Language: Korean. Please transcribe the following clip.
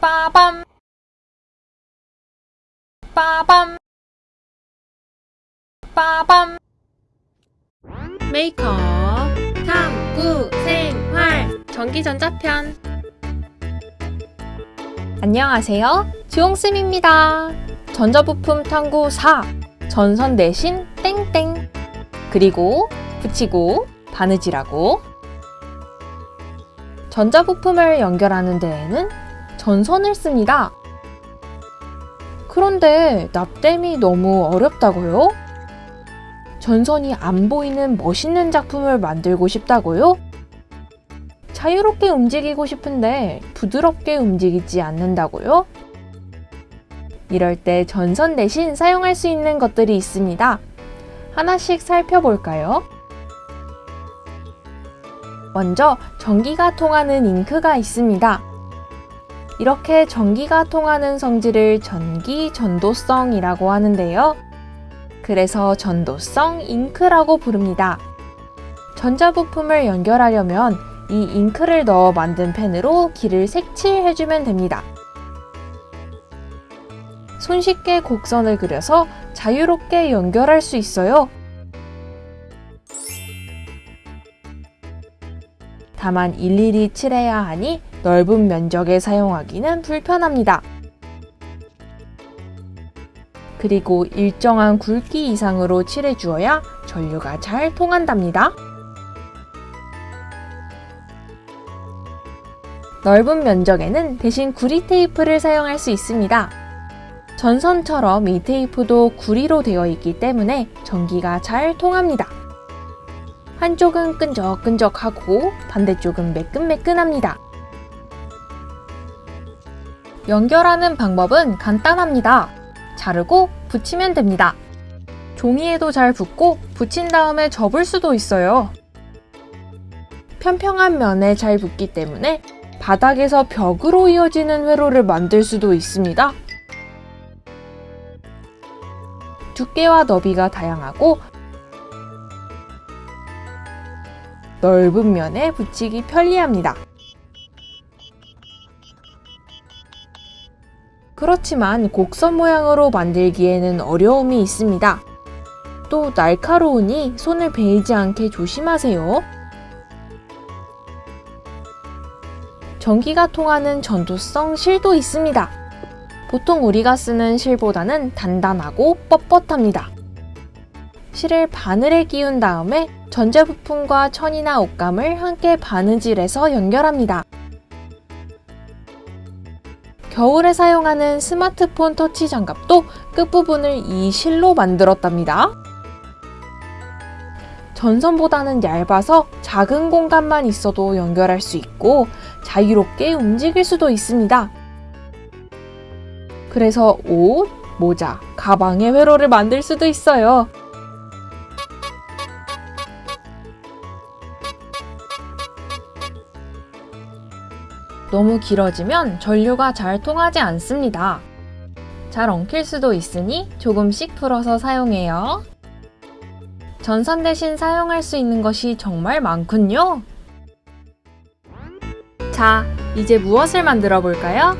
빠밤. 빠밤. 빠밤. 메이크업 탐구 생활 전기전자편. 안녕하세요. 주홍쌤입니다. 전자부품 탐구 4 전선 대신 땡땡. 그리고 붙이고 바느질하고. 전자부품을 연결하는 데에는 전선을 씁니다. 그런데 납땜이 너무 어렵다고요? 전선이 안 보이는 멋있는 작품을 만들고 싶다고요? 자유롭게 움직이고 싶은데 부드럽게 움직이지 않는다고요? 이럴 때 전선 대신 사용할 수 있는 것들이 있습니다. 하나씩 살펴볼까요? 먼저 전기가 통하는 잉크가 있습니다. 이렇게 전기가 통하는 성질을 전기 전도성이라고 하는데요. 그래서 전도성 잉크라고 부릅니다. 전자부품을 연결하려면 이 잉크를 넣어 만든 펜으로 길을 색칠해주면 됩니다. 손쉽게 곡선을 그려서 자유롭게 연결할 수 있어요. 다만 일일이 칠해야 하니 넓은 면적에 사용하기는 불편합니다. 그리고 일정한 굵기 이상으로 칠해주어야 전류가 잘 통한답니다. 넓은 면적에는 대신 구리 테이프를 사용할 수 있습니다. 전선처럼 이 테이프도 구리로 되어 있기 때문에 전기가 잘 통합니다. 한쪽은 끈적끈적하고 반대쪽은 매끈매끈합니다. 연결하는 방법은 간단합니다. 자르고 붙이면 됩니다. 종이에도 잘 붙고 붙인 다음에 접을 수도 있어요. 평평한 면에 잘 붙기 때문에 바닥에서 벽으로 이어지는 회로를 만들 수도 있습니다. 두께와 너비가 다양하고 넓은 면에 붙이기 편리합니다. 그렇지만 곡선 모양으로 만들기에는 어려움이 있습니다. 또 날카로우니 손을 베이지 않게 조심하세요. 전기가 통하는 전도성 실도 있습니다. 보통 우리가 쓰는 실보다는 단단하고 뻣뻣합니다. 실을 바늘에 끼운 다음에 전자부품과 천이나 옷감을 함께 바느질해서 연결합니다. 겨울에 사용하는 스마트폰 터치 장갑도 끝부분을 이 실로 만들었답니다. 전선보다는 얇아서 작은 공간만 있어도 연결할 수 있고 자유롭게 움직일 수도 있습니다. 그래서 옷, 모자, 가방의 회로를 만들 수도 있어요. 너무 길어지면 전류가 잘 통하지 않습니다. 잘 엉킬 수도 있으니 조금씩 풀어서 사용해요. 전선 대신 사용할 수 있는 것이 정말 많군요. 자, 이제 무엇을 만들어 볼까요?